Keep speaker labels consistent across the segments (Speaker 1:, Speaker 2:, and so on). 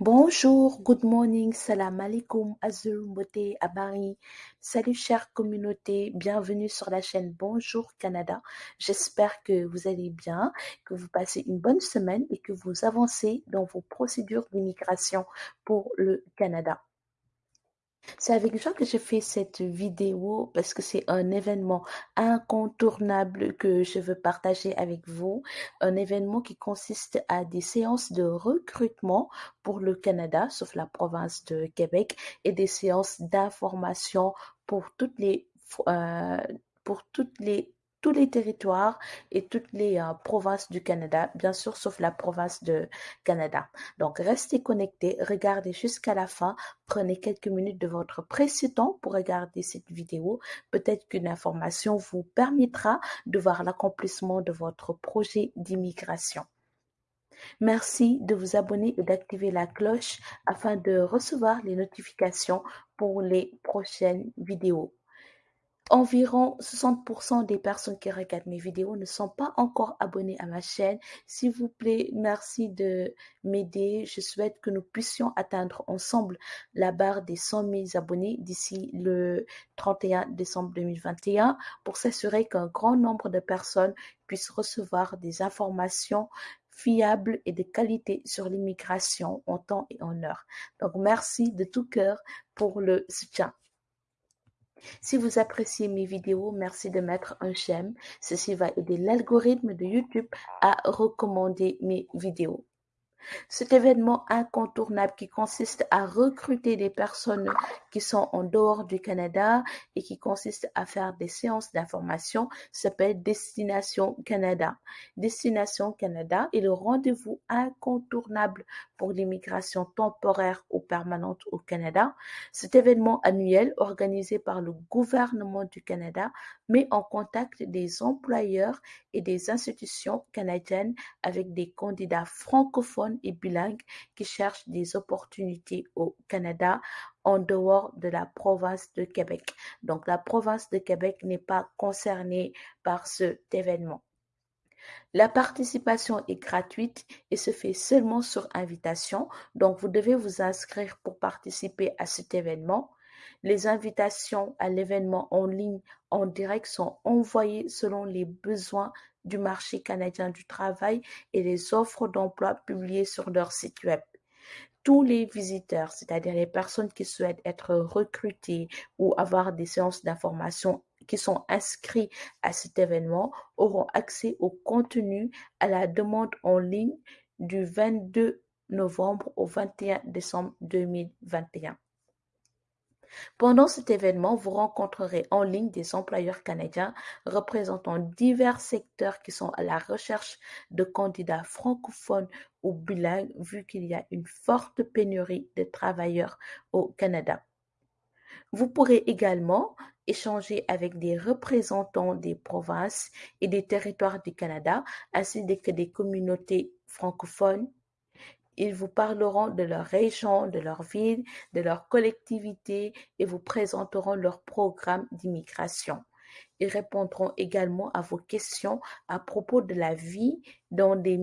Speaker 1: Bonjour, good morning, salam alaikum, azul, beauté, abari. Salut chère communauté, bienvenue sur la chaîne Bonjour Canada. J'espère que vous allez bien, que vous passez une bonne semaine et que vous avancez dans vos procédures d'immigration pour le Canada. C'est avec joie que je fais cette vidéo parce que c'est un événement incontournable que je veux partager avec vous. Un événement qui consiste à des séances de recrutement pour le Canada, sauf la province de Québec, et des séances d'information pour toutes les, euh, pour toutes les tous les territoires et toutes les euh, provinces du Canada, bien sûr, sauf la province de Canada. Donc, restez connectés, regardez jusqu'à la fin, prenez quelques minutes de votre précieux temps pour regarder cette vidéo. Peut-être qu'une information vous permettra de voir l'accomplissement de votre projet d'immigration. Merci de vous abonner et d'activer la cloche afin de recevoir les notifications pour les prochaines vidéos. Environ 60% des personnes qui regardent mes vidéos ne sont pas encore abonnées à ma chaîne. S'il vous plaît, merci de m'aider. Je souhaite que nous puissions atteindre ensemble la barre des 100 000 abonnés d'ici le 31 décembre 2021 pour s'assurer qu'un grand nombre de personnes puissent recevoir des informations fiables et de qualité sur l'immigration en temps et en heure. Donc, merci de tout cœur pour le soutien. Si vous appréciez mes vidéos, merci de mettre un j'aime. Ceci va aider l'algorithme de YouTube à recommander mes vidéos. Cet événement incontournable qui consiste à recruter des personnes qui sont en dehors du Canada et qui consiste à faire des séances d'information s'appelle Destination Canada. Destination Canada est le rendez-vous incontournable pour l'immigration temporaire ou permanente au Canada. Cet événement annuel organisé par le gouvernement du Canada met en contact des employeurs et des institutions canadiennes avec des candidats francophones et bilingues qui cherchent des opportunités au Canada en dehors de la province de Québec. Donc la province de Québec n'est pas concernée par cet événement. La participation est gratuite et se fait seulement sur invitation. Donc, vous devez vous inscrire pour participer à cet événement. Les invitations à l'événement en ligne en direct sont envoyées selon les besoins du marché canadien du travail et les offres d'emploi publiées sur leur site web. Tous les visiteurs, c'est-à-dire les personnes qui souhaitent être recrutées ou avoir des séances d'information qui sont inscrits à cet événement, auront accès au contenu à la demande en ligne du 22 novembre au 21 décembre 2021. Pendant cet événement, vous rencontrerez en ligne des employeurs canadiens représentant divers secteurs qui sont à la recherche de candidats francophones ou bilingues vu qu'il y a une forte pénurie de travailleurs au Canada. Vous pourrez également échanger avec des représentants des provinces et des territoires du Canada ainsi que des communautés francophones ils vous parleront de leur région, de leur ville, de leur collectivité et vous présenteront leur programme d'immigration. Ils répondront également à vos questions à propos de la vie dans, les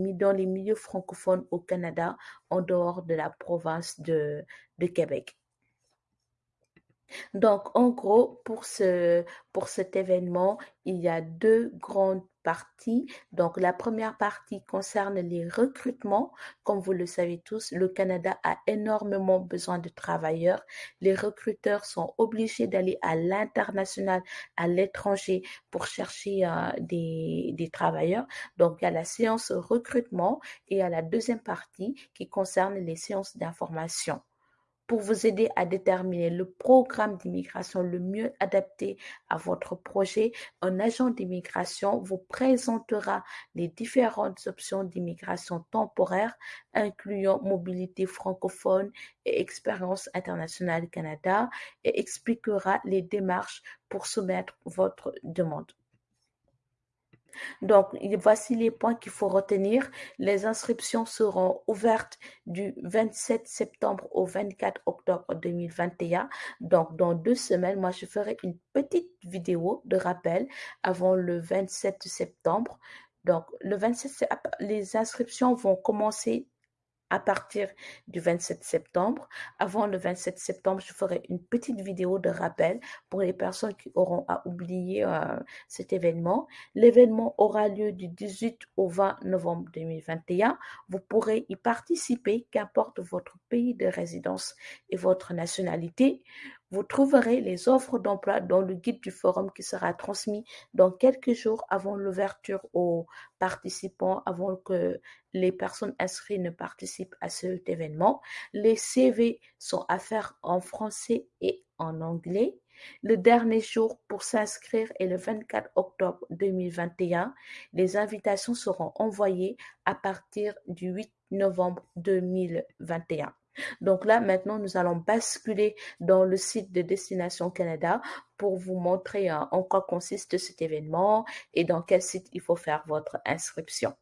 Speaker 1: milieux francophones au Canada en dehors de la province de, Québec. Donc, en gros, pour, pour cet événement, il y a deux grandes Donc, la première partie concerne les recrutements. Comme vous le savez tous, le Canada a énormément besoin de travailleurs. Les recruteurs sont obligés d'aller à l'international, à l'étranger pour chercher euh, des, des travailleurs. Donc, il y a la séance recrutement et a la deuxième partie qui concerne les séances d'information pour vous aider à déterminer le programme d'immigration le mieux adapté à votre projet, un agent d'immigration vous présentera les différentes options d'immigration temporaire, incluant mobilité francophone et expérience internationale Canada, et expliquera les démarches pour soumettre votre demande. Donc, voici les points qu'il faut retenir. Les inscriptions seront ouvertes du 27 septembre au 24 octobre 2021. Donc, dans deux semaines, moi, je ferai une petite vidéo de rappel avant le 27 septembre. Donc, le 27 les inscriptions vont commencer à partir du 27 septembre. Avant le 27 septembre, je ferai une petite vidéo de rappel pour les personnes qui auront à oublier euh, cet événement. L'événement aura lieu du 18 au 20 novembre 2021. Vous pourrez y participer, qu'importe votre pays de résidence et votre nationalité. Vous trouverez les offres d'emploi dans le guide du forum qui sera transmis dans quelques jours avant l'ouverture aux participants, avant que les personnes inscrites ne participent à cet événement. Les CV sont à faire en français et en anglais. Le dernier jour pour s'inscrire est le 24 octobre 2021. Les invitations seront envoyées à partir du 8 novembre 2021. Donc là, maintenant, nous allons basculer dans le site de Destination Canada pour vous montrer euh, en quoi consiste cet événement et dans quel site il faut faire votre inscription.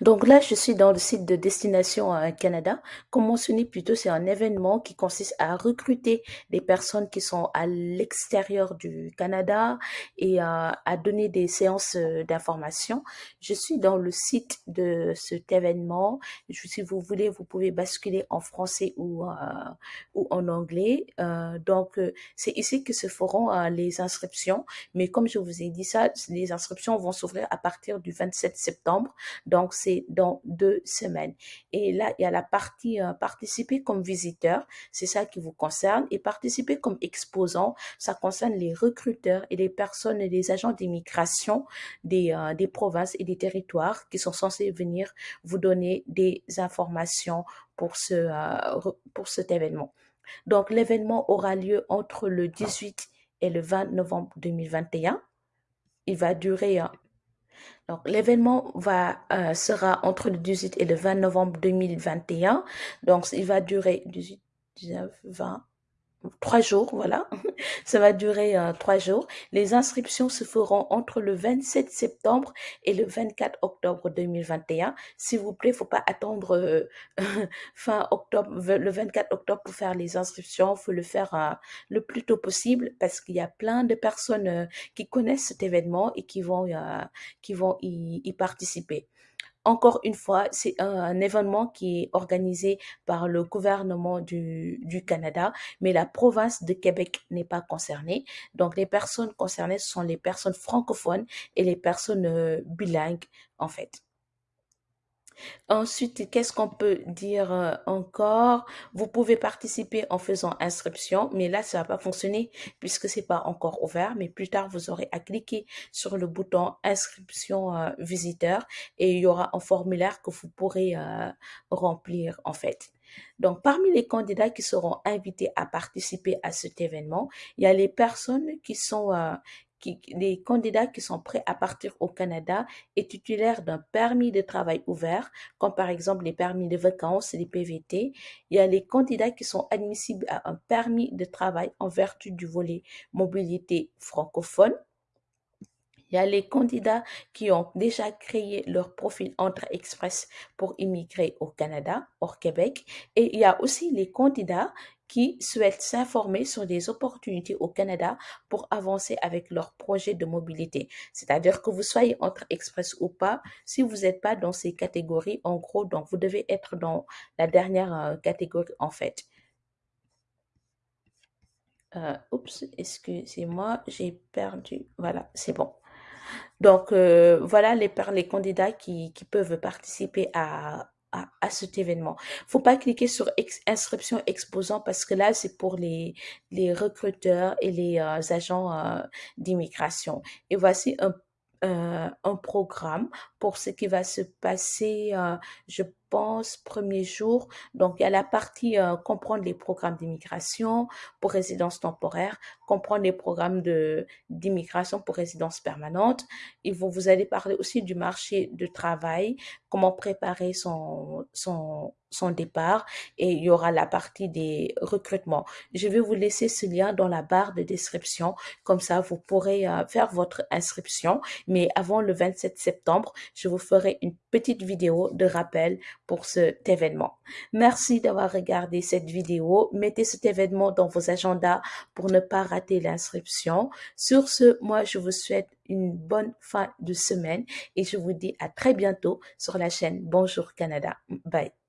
Speaker 1: Donc là, je suis dans le site de Destination euh, Canada. Comme mentionné plus tôt, c'est un événement qui consiste à recruter des personnes qui sont à l'extérieur du Canada et euh, à donner des séances euh, d'information. Je suis dans le site de cet événement. si vous voulez, vous pouvez basculer en français ou, ou en anglais. donc, c'est ici que se feront les inscriptions. Mais comme je vous ai dit ça, les inscriptions vont s'ouvrir à partir du 27 septembre. Donc, dans deux semaines. Et là, il y a la partie euh, participer comme visiteur, c'est ça qui vous concerne. Et participer comme exposant, ça concerne les recruteurs et les personnes et les agents d'immigration des, euh, des provinces et des territoires qui sont censés venir vous donner des informations pour, ce, euh, pour cet événement. Donc, l'événement aura lieu entre le 18 et le 20 novembre 2021. Il va durer donc, l'événement va, euh, sera entre le 18 et le 20 novembre 2021. Donc, il va durer 18, 19, 20, trois jours, voilà. Ça va durer euh, trois jours. Les inscriptions se feront entre le 27 septembre et le 24 octobre 2021. S'il vous plaît, faut pas attendre euh, fin octobre, le 24 octobre pour faire les inscriptions. Faut le faire euh, le plus tôt possible parce qu'il y a plein de personnes qui connaissent cet événement et qui vont, qui vont y participer. Encore une fois, c'est un, événement qui est organisé par le gouvernement du, Canada, mais la province de Québec n'est pas concernée. Donc, les personnes concernées sont les personnes francophones et les personnes euh, bilingues, en fait. Ensuite, qu'est-ce qu'on peut dire euh, encore? Vous pouvez participer en faisant inscription, mais là, ça va pas fonctionner puisque c'est pas encore ouvert. Mais plus tard, vous aurez à cliquer sur le bouton inscription euh, visiteur et il y aura un formulaire que vous pourrez euh, remplir en fait. Donc, parmi les candidats qui seront invités à participer à cet événement, il y a les personnes qui sont les candidats qui sont prêts à partir au Canada et titulaires d'un permis de travail ouvert, comme par exemple les permis de vacances et les PVT. Il y a les candidats qui sont admissibles à un permis de travail en vertu du volet mobilité francophone. Il y a les candidats qui ont déjà créé leur profil Entre Express pour immigrer au Canada, hors Québec. Et il y a aussi les candidats qui souhaitent s'informer sur des opportunités au Canada pour avancer avec leur projet de mobilité. C'est-à-dire que vous soyez entre express ou pas, si vous n'êtes pas dans ces catégories, en gros, donc vous devez être dans la dernière euh, catégorie en fait. Euh, oups, excusez-moi, j'ai perdu. Voilà, c'est bon. Donc, euh, voilà les, les candidats qui, qui peuvent participer à, à, cet événement. Faut pas cliquer sur inscription exposant parce que là, c'est pour les, les recruteurs et les euh, agents euh, d'immigration. Et voici un euh, un programme pour ce qui va se passer, je premier jour. Donc, il y a la partie euh, comprendre les programmes d'immigration pour résidence temporaire, comprendre les programmes de d'immigration pour résidence permanente. Et vous, vous allez parler aussi du marché de travail, comment préparer son, son, son départ et il y aura la partie des recrutements. Je vais vous laisser ce lien dans la barre de description. Comme ça, vous pourrez euh, faire votre inscription. Mais avant le 27 septembre, je vous ferai une petite vidéo de rappel pour cet événement. Merci d'avoir regardé cette vidéo. Mettez cet événement dans vos agendas pour ne pas rater l'inscription. Sur ce, moi, je vous souhaite une bonne fin de semaine et je vous dis à très bientôt sur la chaîne Bonjour Canada. Bye.